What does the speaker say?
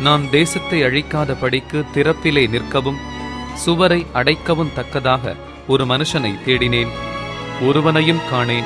நான் தேசத்தை அழிக்காத படிக்கு திறப்பிலே நிற்கவும் சுவரை அடைக்கவும் தக்கதாக ஒரு மனுஷனை தேடினேன். ஒருவனையும் காணேன்.